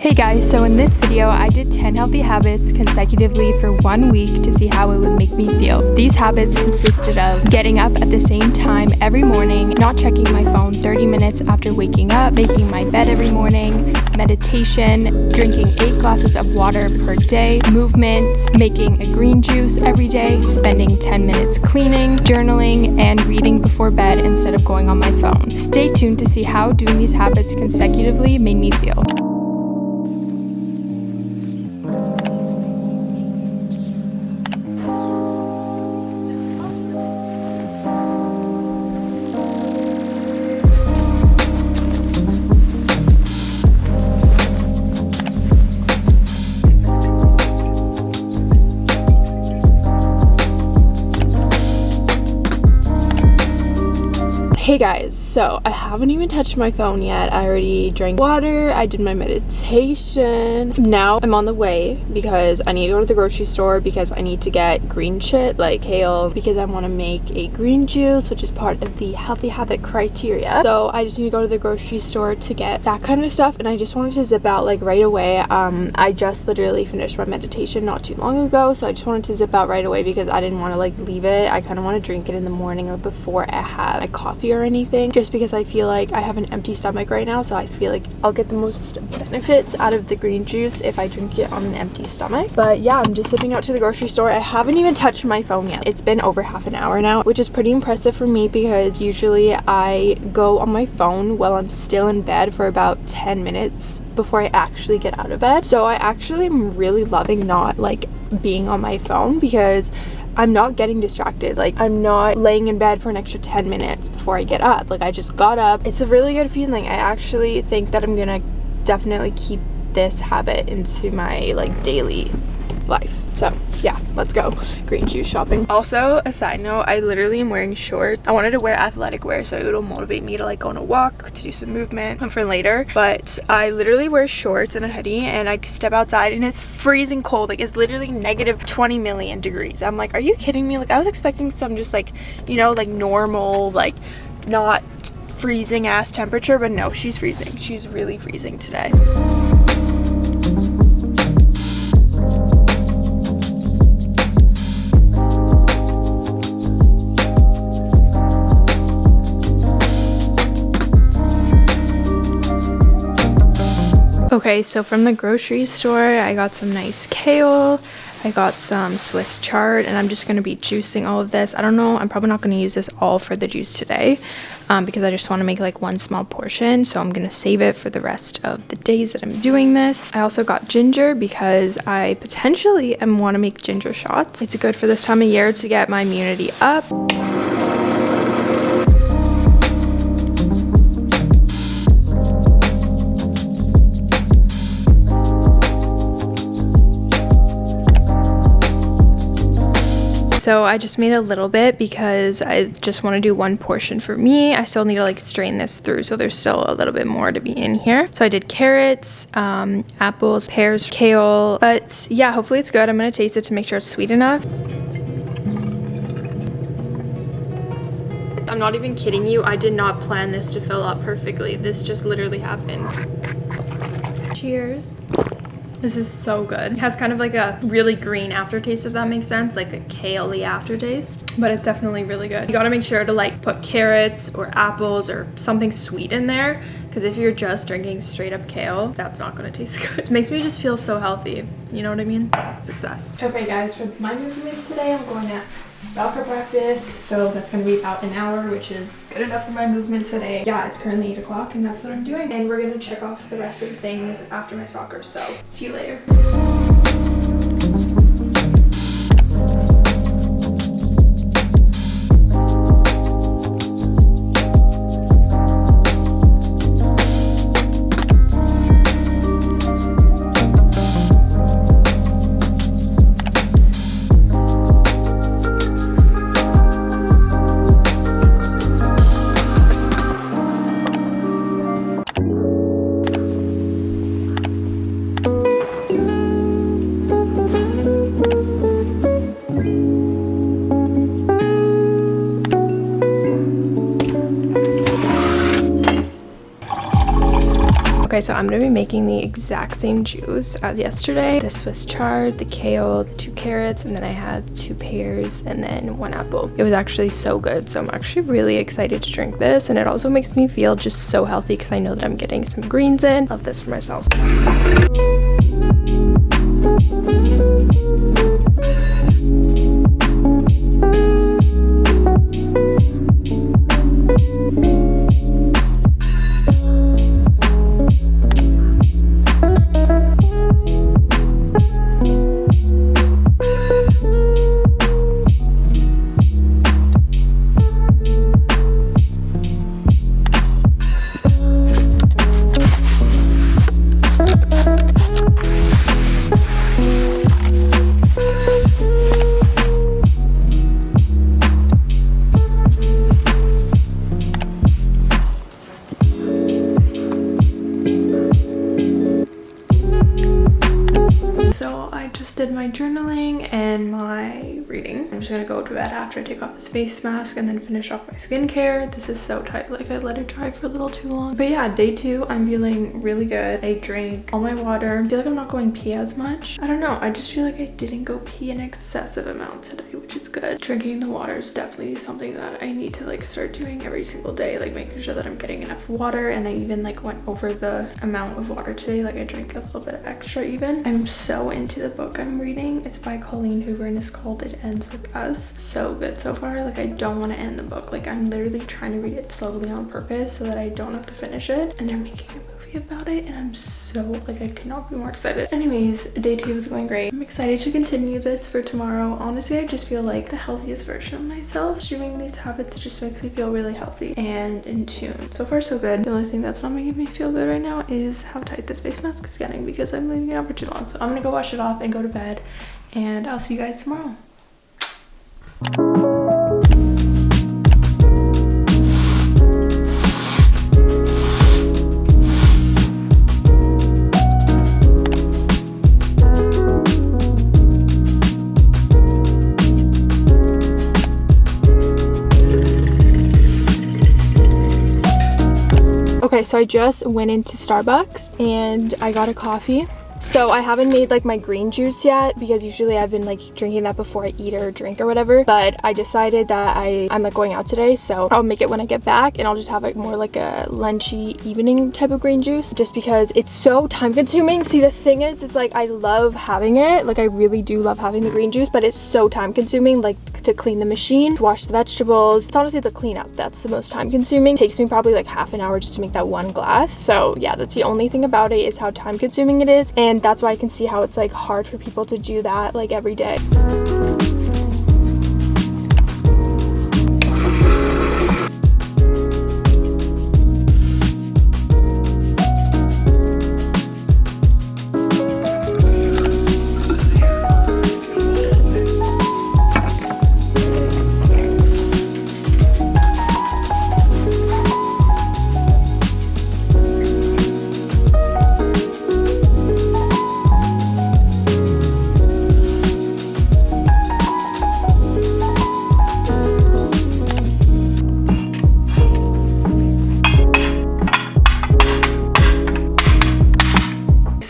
Hey guys, so in this video I did 10 healthy habits consecutively for one week to see how it would make me feel. These habits consisted of getting up at the same time every morning, not checking my phone 30 minutes after waking up, making my bed every morning, meditation, drinking 8 glasses of water per day, movement, making a green juice every day, spending 10 minutes cleaning, journaling, and reading before bed instead of going on my phone. Stay tuned to see how doing these habits consecutively made me feel. Hey guys, so I haven't even touched my phone yet. I already drank water, I did my meditation. Now I'm on the way because I need to go to the grocery store because I need to get green shit like kale because I want to make a green juice which is part of the healthy habit criteria. So I just need to go to the grocery store to get that kind of stuff and I just wanted to zip out like right away. Um, I just literally finished my meditation not too long ago so I just wanted to zip out right away because I didn't want to like leave it. I kind of want to drink it in the morning before I have my coffee or or anything just because I feel like I have an empty stomach right now so I feel like I'll get the most benefits out of the green juice if I drink it on an empty stomach. But yeah I'm just zipping out to the grocery store. I haven't even touched my phone yet. It's been over half an hour now which is pretty impressive for me because usually I go on my phone while I'm still in bed for about 10 minutes before I actually get out of bed. So I actually am really loving not like being on my phone because I'm not getting distracted. Like I'm not laying in bed for an extra 10 minutes before I get up. Like I just got up. It's a really good feeling. I actually think that I'm gonna definitely keep this habit into my like daily life. So yeah, let's go green juice shopping. Also, a side note, I literally am wearing shorts. I wanted to wear athletic wear so it'll motivate me to like go on a walk, to do some movement for later. But I literally wear shorts and a hoodie and I step outside and it's freezing cold. Like it's literally negative 20 million degrees. I'm like, are you kidding me? Like I was expecting some just like, you know, like normal, like not freezing ass temperature, but no, she's freezing. She's really freezing today. Okay, so from the grocery store, I got some nice kale. I got some Swiss chard and I'm just going to be juicing all of this. I don't know, I'm probably not going to use this all for the juice today um, because I just want to make like one small portion. So I'm going to save it for the rest of the days that I'm doing this. I also got ginger because I potentially am want to make ginger shots. It's good for this time of year to get my immunity up. So I just made a little bit because I just want to do one portion for me. I still need to like strain this through so there's still a little bit more to be in here. So I did carrots, um, apples, pears, kale. But yeah, hopefully it's good. I'm going to taste it to make sure it's sweet enough. I'm not even kidding you. I did not plan this to fill up perfectly. This just literally happened. Cheers. This is so good. It has kind of like a really green aftertaste, if that makes sense, like a kale aftertaste, but it's definitely really good. You gotta make sure to like put carrots or apples or something sweet in there because if you're just drinking straight up kale, that's not gonna taste good. It makes me just feel so healthy. You know what I mean? Success. Okay guys, for my movement today, I'm going to soccer practice. So that's to be about an hour, which is good enough for my movement today. Yeah, it's currently 8 o'clock and that's what I'm doing. And we're to check off the rest of the things after my soccer. So see you later. Okay, so I'm gonna be making the exact same juice as yesterday. The Swiss chard, the kale, the two carrots, and then I had two pears and then one apple. It was actually so good, so I'm actually really excited to drink this, and it also makes me feel just so healthy because I know that I'm getting some greens in. Love this for myself. Just gonna go to bed after I take off this face mask and then finish off my skincare. This is so tight, like I let it dry for a little too long. But yeah, day two, I'm feeling really good. I drank all my water. I feel like I'm not going pee as much. I don't know, I just feel like I didn't go pee an excessive amount today, which is good. Drinking the water is definitely something that I need to like start doing every single day, like making sure that I'm getting enough water. And I even like went over the amount of water today. Like I drank a little bit extra even. I'm so into the book I'm reading. It's by Colleen Hoover and it's called It Ends With. So good so far. Like I don't want to end the book. Like I'm literally trying to read it slowly on purpose so that I don't have to finish it. And they're making a movie about it and I'm so like I cannot be more excited. Anyways, day two is going great. I'm excited to continue this for tomorrow. Honestly, I just feel like the healthiest version of myself. Doing these habits just makes me feel really healthy and in tune. So far so good. The only thing that's not making me feel good right now is how tight this face mask is getting because I'm leaving it out for too long. So I'm gonna go wash it off and go to bed and I'll see you guys tomorrow. Okay, so I just went into Starbucks and I got a coffee so I haven't made like my green juice yet because usually I've been like drinking that before I eat or drink or whatever. But I decided that I, I'm like going out today. So I'll make it when I get back and I'll just have like more like a lunchy evening type of green juice just because it's so time consuming. See, the thing is, is like I love having it. Like I really do love having the green juice, but it's so time consuming like to clean the machine, to wash the vegetables. It's honestly the cleanup that's the most time consuming. It takes me probably like half an hour just to make that one glass. So yeah, that's the only thing about it is how time consuming it is. And and that's why I can see how it's like hard for people to do that like every day.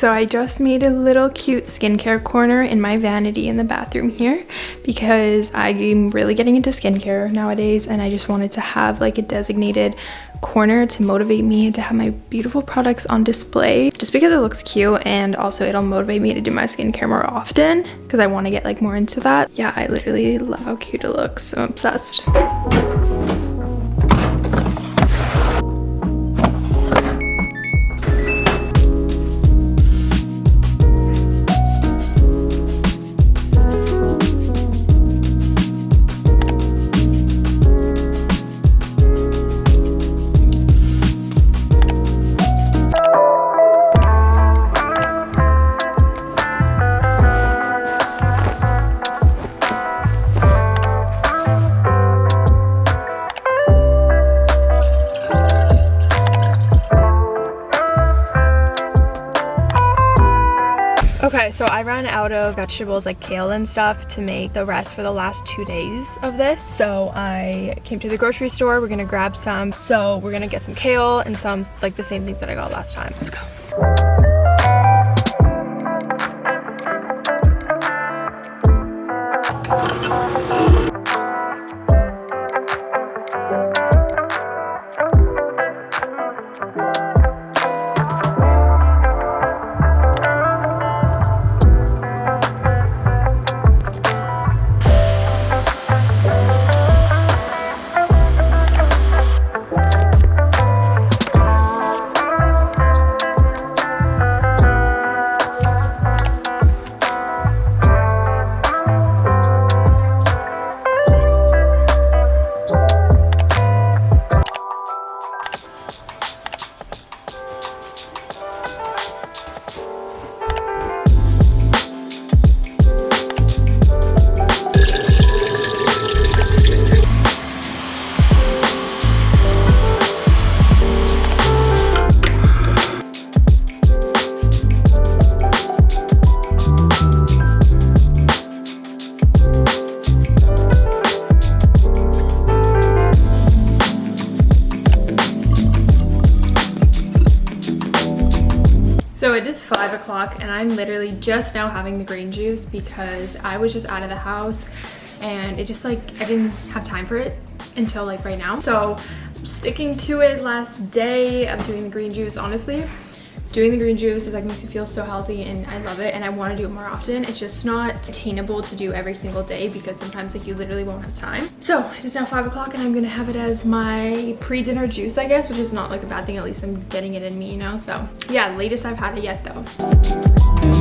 So I just made a little cute skincare corner in my vanity in the bathroom here because I'm really getting into skincare nowadays and I just wanted to have like a designated corner to motivate me to have my beautiful products on display just because it looks cute and also it'll motivate me to do my skincare more often because I want to get like more into that. Yeah, I literally love how cute it looks. I'm obsessed. Out of vegetables like kale and stuff to make the rest for the last two days of this. So I came to the grocery store. We're gonna grab some. So we're gonna get some kale and some like the same things that I got last time. Let's go. Five o'clock and I'm literally just now having the green juice because I was just out of the house and it just like, I didn't have time for it until like right now. So sticking to it last day of doing the green juice, honestly, doing the green juice is like makes me feel so healthy and I love it and I want to do it more often. It's just not attainable to do every single day because sometimes like you literally won't have time. So it is now five o'clock and I'm gonna have it as my pre-dinner juice, I guess, which is not like a bad thing. At least I'm getting it in me, you know? So yeah, latest I've had it yet though.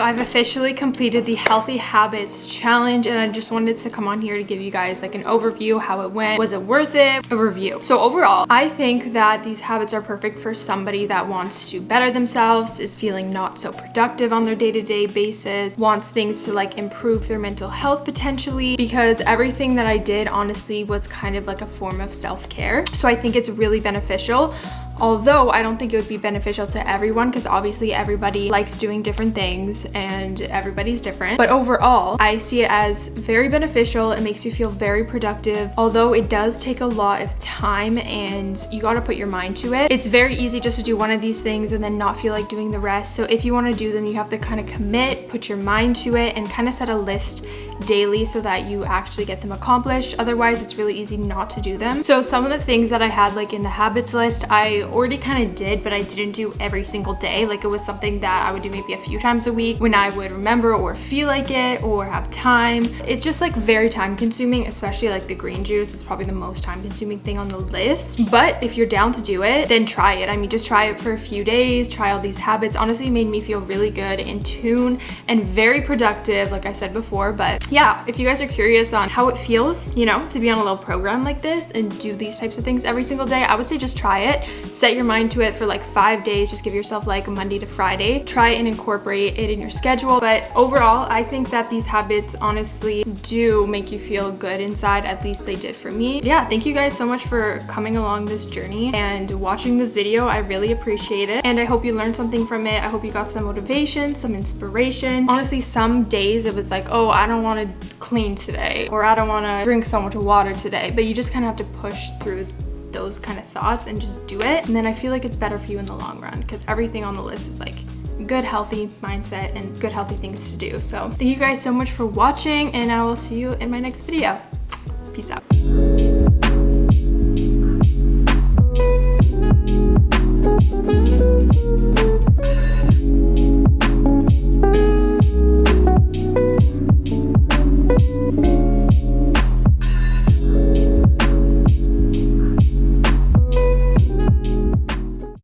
So I've officially completed the Healthy Habits Challenge and I just wanted to come on here to give you guys like an overview how it went. Was it worth it? A review. So overall, I think that these habits are perfect for somebody that wants to better themselves, is feeling not so productive on their day-to-day -day basis, wants things to like improve their mental health potentially because everything that I did honestly was kind of like a form of self-care. So I think it's really beneficial although I don't think it would be beneficial to everyone because obviously everybody likes doing different things and everybody's different. But overall, I see it as very beneficial. It makes you feel very productive, although it does take a lot of time and you got to put your mind to it. It's very easy just to do one of these things and then not feel like doing the rest. So if you want to do them, you have to kind of commit, put your mind to it and kind of set a list daily so that you actually get them accomplished. Otherwise, it's really easy not to do them. So some of the things that I had like in the habits list, I already kind of did, but I didn't do every single day. Like it was something that I would do maybe a few times a week when I would remember or feel like it or have time. It's just like very time consuming, especially like the green juice is probably the most time consuming thing on the list. But if you're down to do it, then try it. I mean, just try it for a few days, try all these habits. Honestly, made me feel really good in tune and very productive, like I said before. But yeah, if you guys are curious on how it feels, you know, to be on a little program like this and do these types of things every single day, I would say just try it set your mind to it for like five days. Just give yourself like Monday to Friday. Try and incorporate it in your schedule. But overall, I think that these habits honestly do make you feel good inside. At least they did for me. Yeah, thank you guys so much for coming along this journey and watching this video. I really appreciate it. And I hope you learned something from it. I hope you got some motivation, some inspiration. Honestly, some days it was like, oh, I don't want to clean today or I don't want to drink so much water today. But you just kind of have to push through those kind of thoughts and just do it. And then I feel like it's better for you in the long run because everything on the list is like good healthy mindset and good healthy things to do. So thank you guys so much for watching and I will see you in my next video. Peace out.